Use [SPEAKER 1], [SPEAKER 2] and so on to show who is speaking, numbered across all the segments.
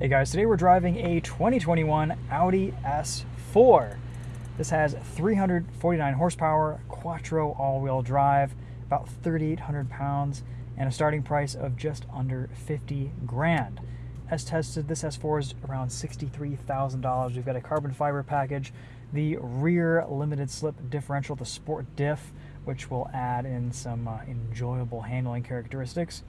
[SPEAKER 1] Hey guys, today we're driving a 2021 Audi S4. This has 349 horsepower, quattro all-wheel drive, about 3,800 pounds, and a starting price of just under 50 grand. As tested, this S4 is around $63,000. We've got a carbon fiber package, the rear limited slip differential, the sport diff, which will add in some uh, enjoyable handling characteristics.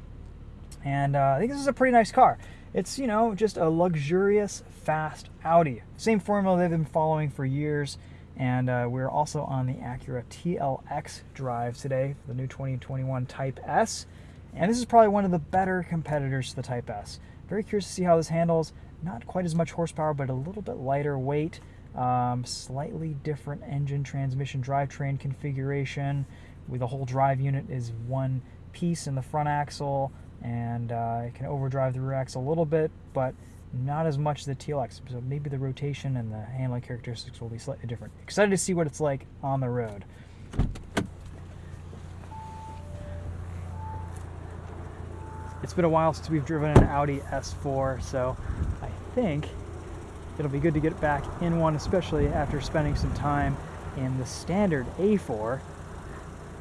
[SPEAKER 1] And uh, I think this is a pretty nice car. It's, you know, just a luxurious, fast Audi. Same formula they've been following for years. And uh, we're also on the Acura TLX drive today, the new 2021 Type S. And this is probably one of the better competitors to the Type S. Very curious to see how this handles. Not quite as much horsepower, but a little bit lighter weight. Um, slightly different engine, transmission, drivetrain configuration. With the whole drive unit is one piece in the front axle and uh, it can overdrive the rear axle a little bit, but not as much as the TLX. So maybe the rotation and the handling characteristics will be slightly different. Excited to see what it's like on the road. It's been a while since we've driven an Audi S4, so I think it'll be good to get back in one, especially after spending some time in the standard A4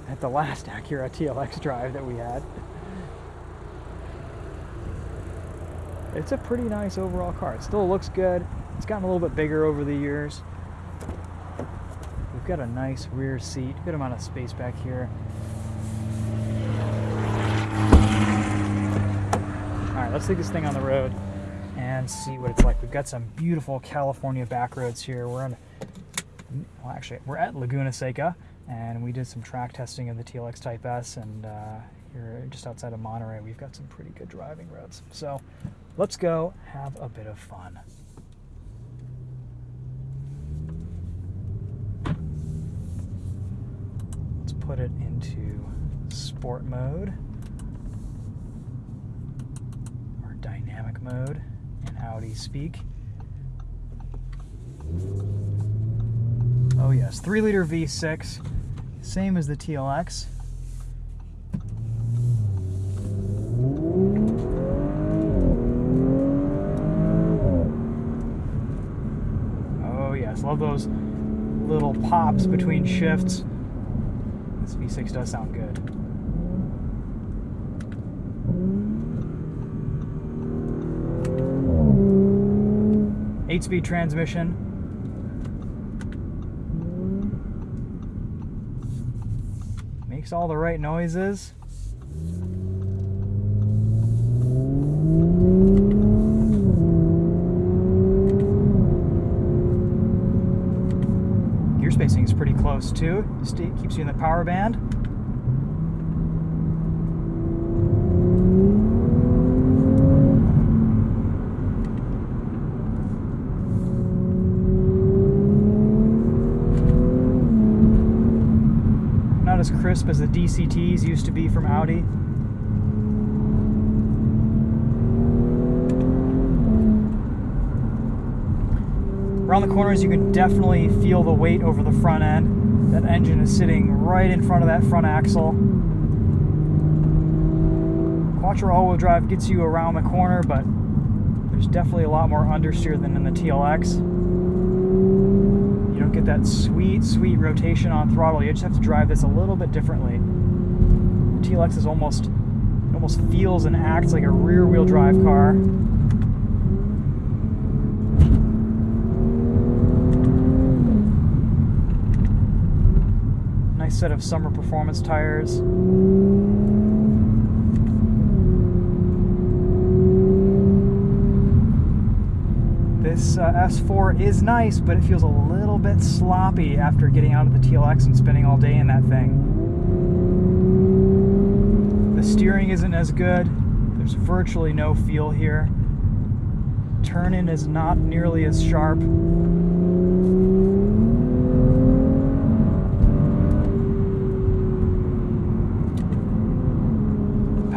[SPEAKER 1] at the last Acura TLX drive that we had. It's a pretty nice overall car. It still looks good. It's gotten a little bit bigger over the years. We've got a nice rear seat, good amount of space back here. All right, let's take this thing on the road and see what it's like. We've got some beautiful California back roads here. We're on, well, actually, we're at Laguna Seca, and we did some track testing of the TLX Type S, and uh, here just outside of Monterey, we've got some pretty good driving roads. So let's go have a bit of fun. Let's put it into sport mode or dynamic mode in Audi speak. Oh yes, 3 liter V6, same as the TLX. Love those little pops between shifts. This V6 does sound good. Eight-speed transmission. Makes all the right noises. Spacing is pretty close too. Keeps you in the power band. Not as crisp as the DCTs used to be from Audi. Around the corners, you can definitely feel the weight over the front end. That engine is sitting right in front of that front axle. Quattro all-wheel drive gets you around the corner, but there's definitely a lot more understeer than in the TLX. You don't get that sweet, sweet rotation on throttle. You just have to drive this a little bit differently. The TLX is almost, almost feels and acts like a rear-wheel drive car. Nice set of summer performance tires. This uh, S4 is nice, but it feels a little bit sloppy after getting out of the TLX and spending all day in that thing. The steering isn't as good. There's virtually no feel here. Turn-in is not nearly as sharp.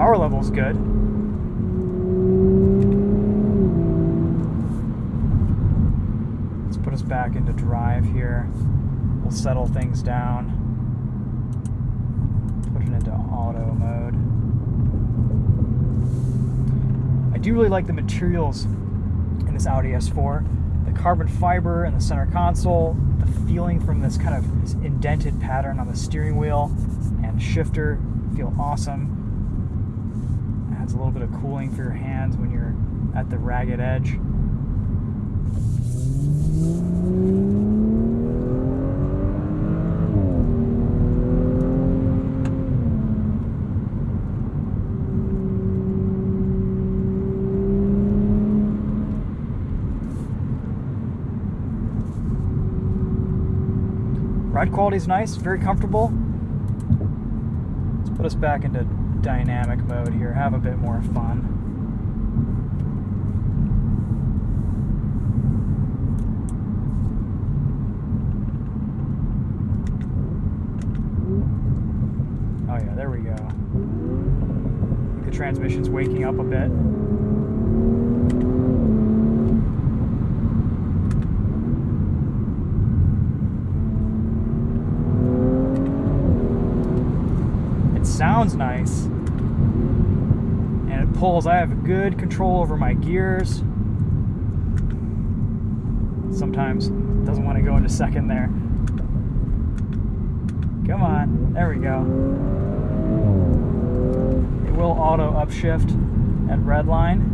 [SPEAKER 1] Power level's good. Let's put us back into drive here. We'll settle things down. Put it into auto mode. I do really like the materials in this Audi S4. The carbon fiber in the center console, the feeling from this kind of indented pattern on the steering wheel and shifter feel awesome. Adds a little bit of cooling for your hands when you're at the ragged edge. Ride quality is nice, very comfortable. Let's put us back into dynamic mode here, have a bit more fun. Oh yeah, there we go. the transmission's waking up a bit. It sounds nice. Pulls. I have good control over my gears. Sometimes doesn't want to go into second there. Come on. There we go. It will auto upshift at red line.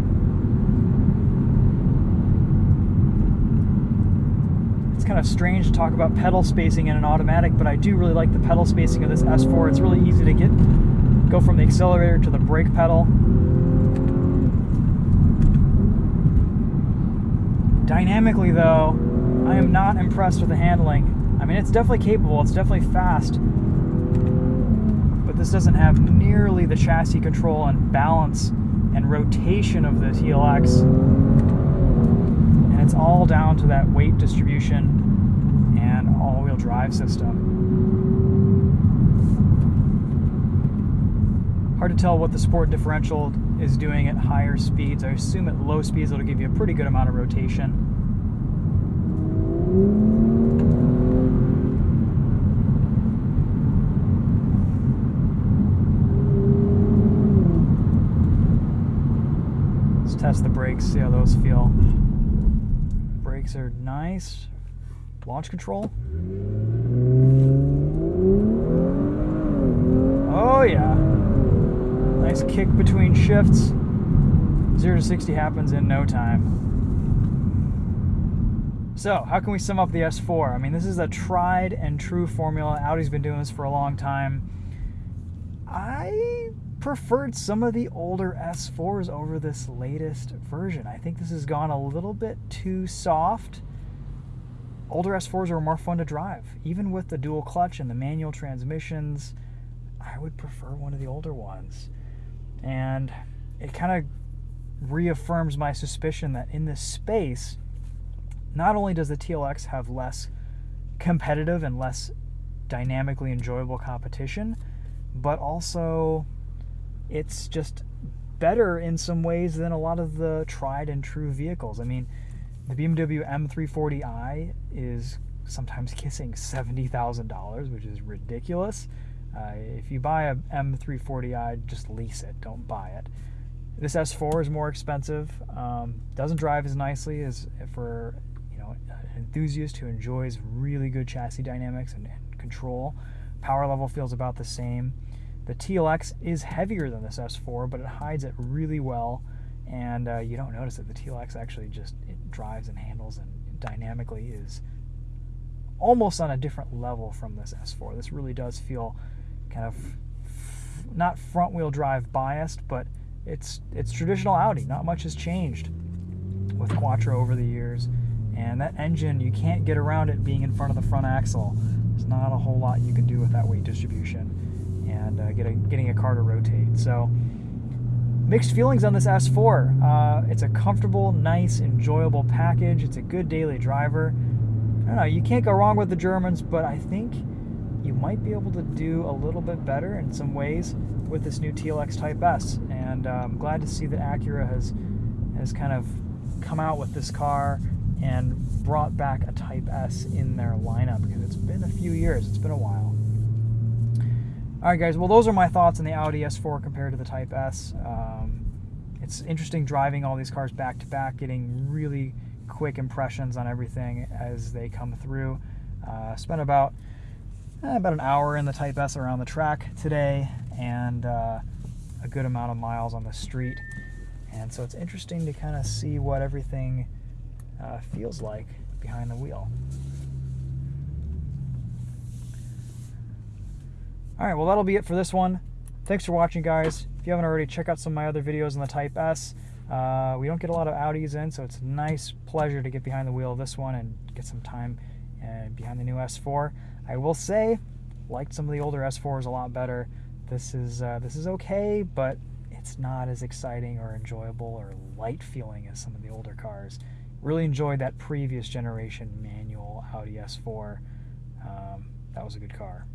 [SPEAKER 1] It's kind of strange to talk about pedal spacing in an automatic, but I do really like the pedal spacing of this S4. It's really easy to get go from the accelerator to the brake pedal. Dynamically though, I am not impressed with the handling. I mean, it's definitely capable, it's definitely fast, but this doesn't have nearly the chassis control and balance and rotation of the TLX And it's all down to that weight distribution and all-wheel drive system. Hard to tell what the sport differential is doing at higher speeds. I assume at low speeds it'll give you a pretty good amount of rotation. Let's test the brakes, see how those feel brakes are nice. Launch control. Oh yeah. Nice kick between shifts. 0 to 60 happens in no time. So, how can we sum up the S4? I mean, this is a tried and true formula. Audi's been doing this for a long time. I preferred some of the older S4s over this latest version. I think this has gone a little bit too soft. Older S4s are more fun to drive. Even with the dual clutch and the manual transmissions, I would prefer one of the older ones. And it kind of reaffirms my suspicion that in this space, not only does the TLX have less competitive and less dynamically enjoyable competition, but also it's just better in some ways than a lot of the tried and true vehicles. I mean, the BMW M340i is sometimes kissing $70,000, which is ridiculous. Uh, if you buy a M340i, just lease it, don't buy it. This S4 is more expensive, um, doesn't drive as nicely as for you know an enthusiast who enjoys really good chassis dynamics and, and control. Power level feels about the same. The TLX is heavier than this S4, but it hides it really well, and uh, you don't notice that the TLX actually just it drives and handles and dynamically is almost on a different level from this S4. This really does feel kind of not front wheel drive biased, but it's it's traditional Audi. Not much has changed with Quattro over the years, and that engine you can't get around it being in front of the front axle. There's not a whole lot you can do with that weight distribution and uh, get getting a car to rotate. So mixed feelings on this S4. Uh, it's a comfortable, nice, enjoyable package. It's a good daily driver. I don't know, you can't go wrong with the Germans, but I think might be able to do a little bit better in some ways with this new TLX Type S. And uh, I'm glad to see that Acura has has kind of come out with this car and brought back a Type S in their lineup because it's been a few years. It's been a while. All right, guys. Well, those are my thoughts on the Audi S4 compared to the Type S. Um, it's interesting driving all these cars back to back, getting really quick impressions on everything as they come through. Uh, spent about about an hour in the Type S around the track today, and uh, a good amount of miles on the street. And so it's interesting to kind of see what everything uh, feels like behind the wheel. All right, well, that'll be it for this one. Thanks for watching, guys. If you haven't already, check out some of my other videos on the Type S. Uh, we don't get a lot of Audis in, so it's a nice pleasure to get behind the wheel of this one and get some time uh, behind the new S4. I will say, liked some of the older S4s a lot better. This is uh, this is okay, but it's not as exciting or enjoyable or light feeling as some of the older cars. Really enjoyed that previous generation manual Audi S4. Um, that was a good car.